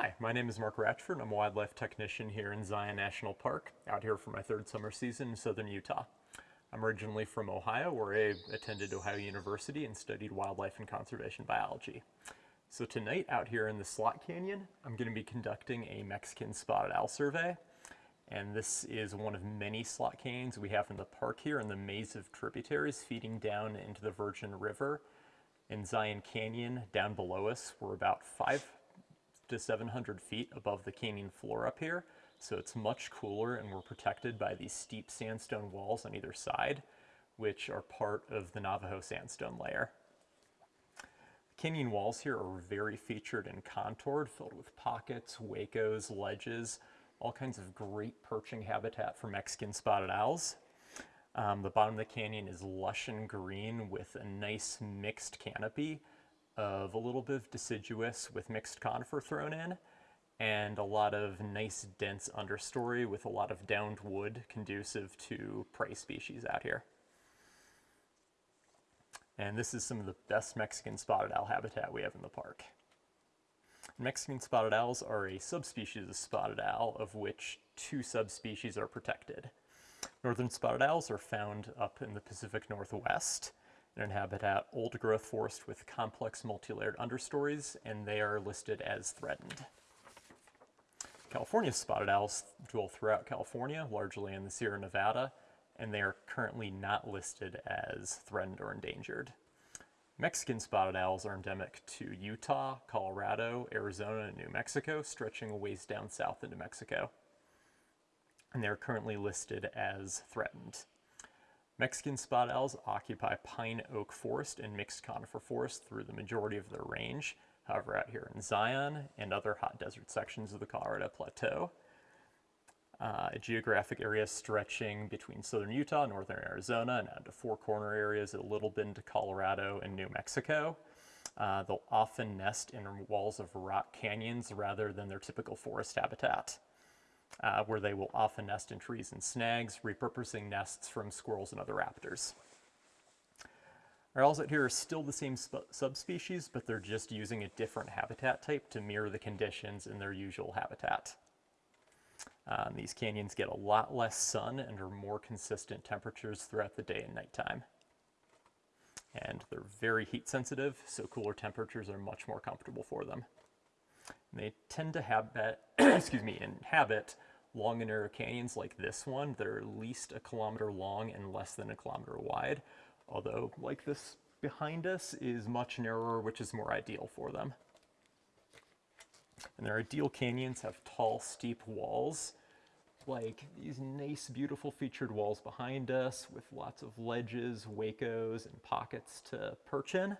Hi, my name is Mark Ratchford. I'm a wildlife technician here in Zion National Park, out here for my third summer season in southern Utah. I'm originally from Ohio, where I attended Ohio University and studied wildlife and conservation biology. So tonight, out here in the Slot Canyon, I'm going to be conducting a Mexican spotted owl survey. And this is one of many slot canyons we have in the park here in the maze of tributaries feeding down into the Virgin River. In Zion Canyon, down below us, we're about five to 700 feet above the canyon floor up here. So it's much cooler and we're protected by these steep sandstone walls on either side, which are part of the Navajo sandstone layer. Canyon walls here are very featured and contoured, filled with pockets, huecos, ledges, all kinds of great perching habitat for Mexican spotted owls. Um, the bottom of the canyon is lush and green with a nice mixed canopy of a little bit of deciduous with mixed conifer thrown in and a lot of nice dense understory with a lot of downed wood conducive to prey species out here. And this is some of the best Mexican spotted owl habitat we have in the park. Mexican spotted owls are a subspecies of spotted owl of which two subspecies are protected. Northern spotted owls are found up in the Pacific Northwest in an habitat old growth forest with complex multi-layered understories and they are listed as threatened. California spotted owls dwell throughout California, largely in the Sierra Nevada, and they are currently not listed as threatened or endangered. Mexican spotted owls are endemic to Utah, Colorado, Arizona, and New Mexico, stretching a ways down south into Mexico. And they're currently listed as threatened. Mexican spotted owls occupy pine oak forest and mixed conifer forest through the majority of their range. However, out here in Zion and other hot desert sections of the Colorado Plateau, uh, a geographic area stretching between southern Utah, northern Arizona, and out to four corner areas a little bit into Colorado and New Mexico. Uh, they'll often nest in walls of rock canyons rather than their typical forest habitat, uh, where they will often nest in trees and snags, repurposing nests from squirrels and other raptors. Our owls out here are still the same subspecies, but they're just using a different habitat type to mirror the conditions in their usual habitat. Um, these canyons get a lot less sun and are more consistent temperatures throughout the day and nighttime. And they're very heat sensitive, so cooler temperatures are much more comfortable for them. And they tend to habit, excuse me, inhabit long and narrow canyons like this one that are at least a kilometer long and less than a kilometer wide, although like this behind us is much narrower, which is more ideal for them. And their ideal canyons have tall, steep walls, like these nice, beautiful featured walls behind us with lots of ledges, huecos, and pockets to perch in.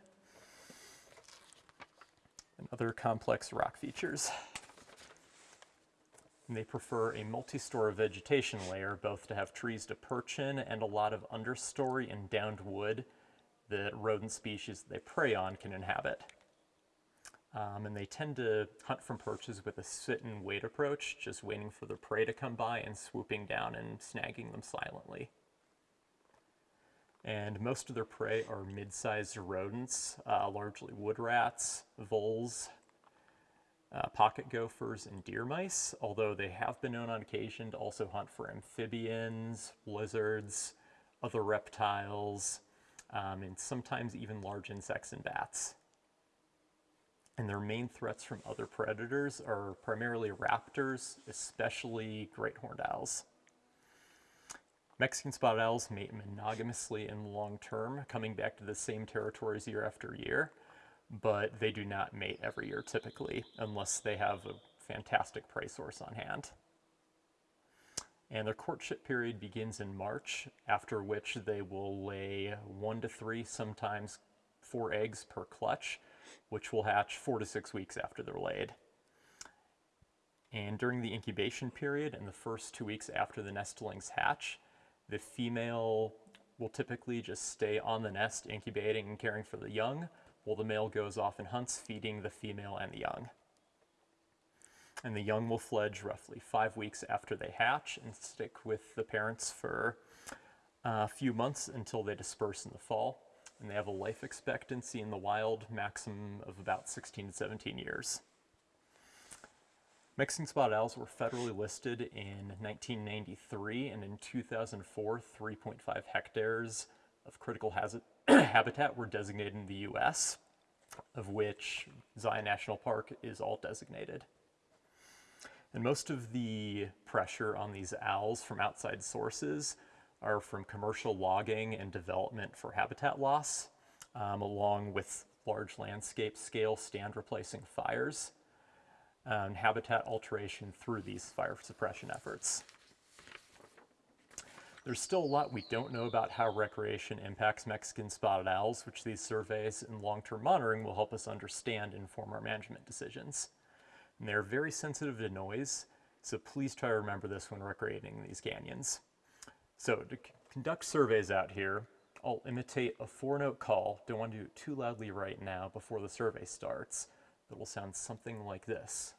And other complex rock features. And they prefer a multi-story vegetation layer, both to have trees to perch in and a lot of understory and downed wood that rodent species they prey on can inhabit. Um, and they tend to hunt from perches with a sit and wait approach, just waiting for their prey to come by and swooping down and snagging them silently. And most of their prey are mid-sized rodents, uh, largely wood rats, voles, uh, pocket gophers, and deer mice, although they have been known on occasion to also hunt for amphibians, lizards, other reptiles, um, and sometimes even large insects and bats and their main threats from other predators are primarily raptors, especially great horned owls. Mexican spotted owls mate monogamously and long term, coming back to the same territories year after year, but they do not mate every year typically, unless they have a fantastic prey source on hand. And their courtship period begins in March, after which they will lay one to three, sometimes four eggs per clutch, which will hatch four to six weeks after they're laid. And during the incubation period and the first two weeks after the nestlings hatch, the female will typically just stay on the nest incubating and caring for the young, while the male goes off and hunts, feeding the female and the young. And the young will fledge roughly five weeks after they hatch and stick with the parents for uh, a few months until they disperse in the fall and they have a life expectancy in the wild maximum of about 16 to 17 years. Mexican spotted owls were federally listed in 1993, and in 2004, 3.5 hectares of critical habitat were designated in the U.S., of which Zion National Park is all designated. And most of the pressure on these owls from outside sources are from commercial logging and development for habitat loss, um, along with large landscape scale stand replacing fires and habitat alteration through these fire suppression efforts. There's still a lot we don't know about how recreation impacts Mexican spotted owls, which these surveys and long-term monitoring will help us understand and inform our management decisions. And they're very sensitive to noise, so please try to remember this when recreating these canyons. So to conduct surveys out here, I'll imitate a four-note call. Don't want to do it too loudly right now before the survey starts. It will sound something like this.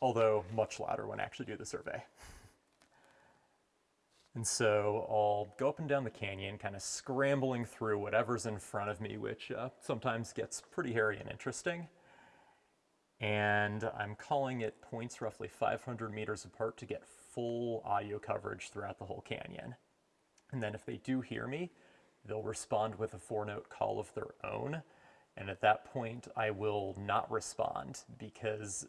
Although much louder when I actually do the survey. And so I'll go up and down the canyon, kind of scrambling through whatever's in front of me, which uh, sometimes gets pretty hairy and interesting. And I'm calling it points roughly 500 meters apart to get full audio coverage throughout the whole canyon. And then if they do hear me, they'll respond with a four note call of their own. And at that point, I will not respond because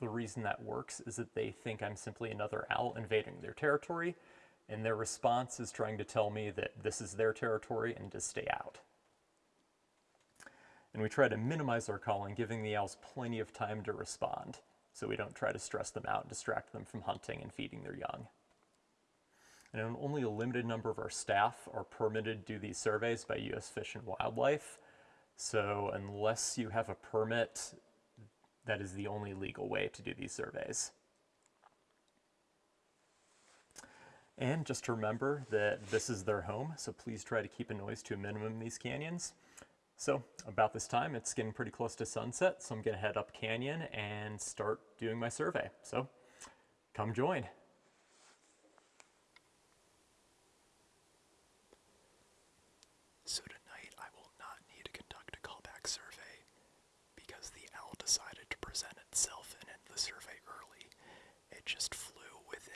the reason that works is that they think I'm simply another owl invading their territory, and their response is trying to tell me that this is their territory and to stay out. And we try to minimize our calling, giving the owls plenty of time to respond, so we don't try to stress them out and distract them from hunting and feeding their young. And only a limited number of our staff are permitted to do these surveys by U.S. Fish and Wildlife. So unless you have a permit, that is the only legal way to do these surveys. And just to remember that this is their home, so please try to keep a noise to a minimum in these canyons. So about this time, it's getting pretty close to sunset, so I'm gonna head up canyon and start doing my survey. So come join. So tonight I will not need to conduct a callback survey because the owl decided to present itself end the survey early. It just flew within